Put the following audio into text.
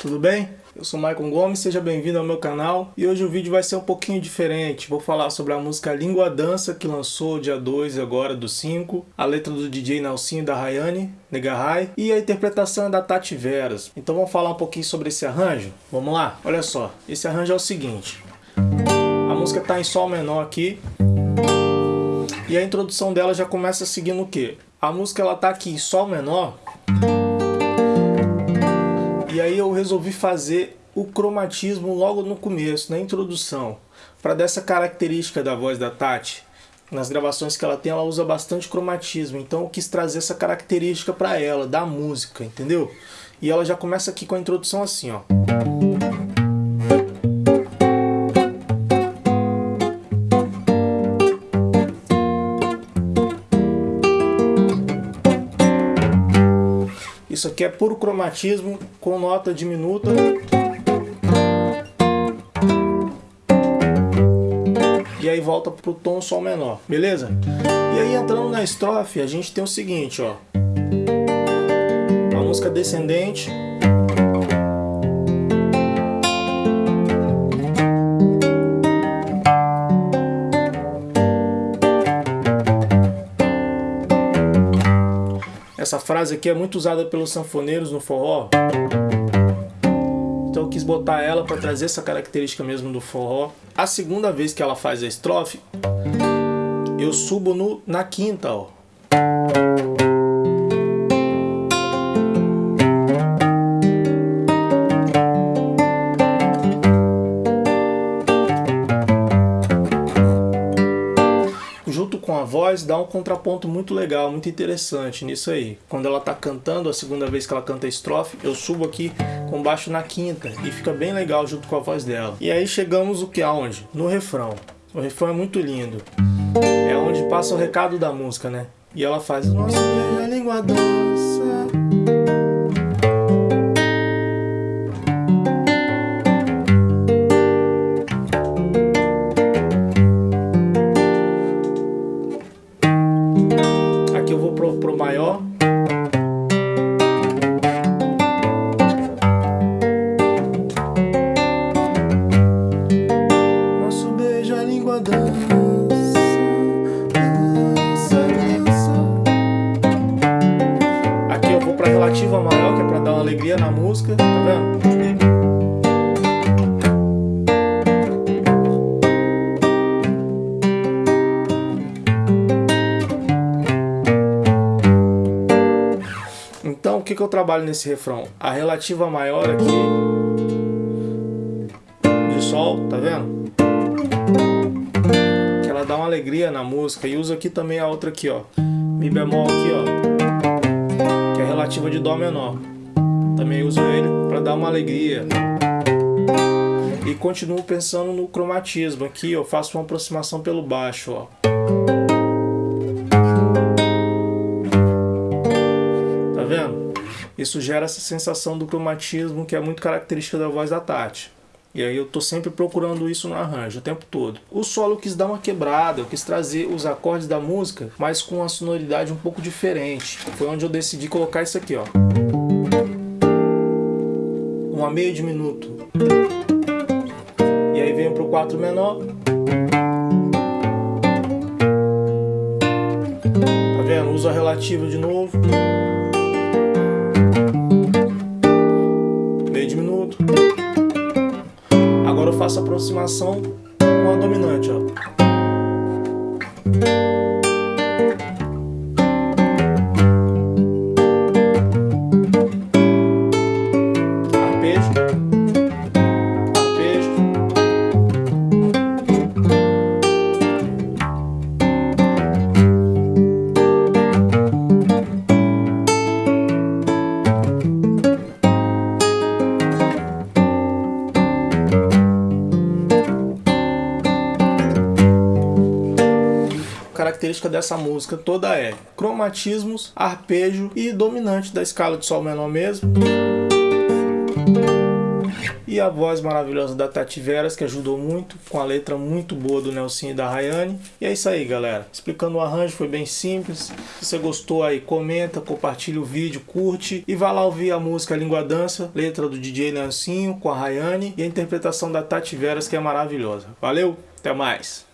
tudo bem? Eu sou Maicon Gomes, seja bem-vindo ao meu canal e hoje o vídeo vai ser um pouquinho diferente. Vou falar sobre a música Língua Dança que lançou dia 2 agora do 5, a letra do DJ Nelsinho da Rayane, Negarai e a interpretação é da Tati Veras. Então vamos falar um pouquinho sobre esse arranjo? Vamos lá? Olha só, esse arranjo é o seguinte. A música está em Sol menor aqui e a introdução dela já começa seguindo o quê? A música ela tá aqui em Sol menor resolvi fazer o cromatismo logo no começo, na introdução, para dessa característica da voz da Tati. Nas gravações que ela tem, ela usa bastante cromatismo, então eu quis trazer essa característica para ela, da música, entendeu? E ela já começa aqui com a introdução assim, ó. Isso aqui é puro cromatismo com nota diminuta. E aí volta pro tom sol menor, beleza? E aí entrando na estrofe, a gente tem o seguinte, ó. Uma música descendente. Essa frase aqui é muito usada pelos sanfoneiros no forró. Então eu quis botar ela para trazer essa característica mesmo do forró. A segunda vez que ela faz a estrofe, eu subo no, na quinta, ó. Com a voz dá um contraponto muito legal, muito interessante nisso aí. Quando ela tá cantando, a segunda vez que ela canta a estrofe, eu subo aqui com baixo na quinta e fica bem legal junto com a voz dela. E aí chegamos o que aonde? No refrão. O refrão é muito lindo. É onde passa o recado da música, né? E ela faz Nossa, língua relativa maior, que é para dar uma alegria na música, tá vendo? Então, o que, que eu trabalho nesse refrão? A relativa maior aqui, de sol, tá vendo? dá uma alegria na música. E uso aqui também a outra aqui, ó. Mi bemol aqui, ó. Relativa de Dó menor. Também uso ele para dar uma alegria. E continuo pensando no cromatismo. Aqui eu faço uma aproximação pelo baixo, ó. Tá vendo? Isso gera essa sensação do cromatismo que é muito característica da voz da Tati. E aí eu tô sempre procurando isso no arranjo o tempo todo. O solo quis dar uma quebrada, eu quis trazer os acordes da música, mas com uma sonoridade um pouco diferente. Foi onde eu decidi colocar isso aqui, ó. Uma meio diminuto. E aí venho pro 4 menor. Tá vendo? Uso a relativa de novo. Faço aproximação com a dominante, ó. Característica dessa música toda é cromatismos, arpejo e dominante da escala de sol menor mesmo. E a voz maravilhosa da Tati Veras, que ajudou muito, com a letra muito boa do Nelson e da Rayane. E é isso aí, galera. Explicando o arranjo, foi bem simples. Se você gostou aí, comenta, compartilha o vídeo, curte e vá lá ouvir a música Língua Dança, letra do DJ Nelsinho com a Rayane e a interpretação da Tati Veras, que é maravilhosa. Valeu, até mais!